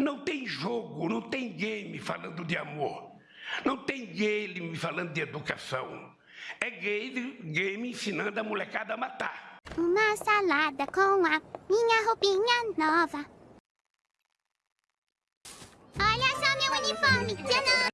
Não tem jogo, não tem game falando de amor. Não tem game falando de educação. É game, game ensinando a molecada a matar. Uma salada com a minha roupinha nova. Olha só meu uniforme! Tcharam!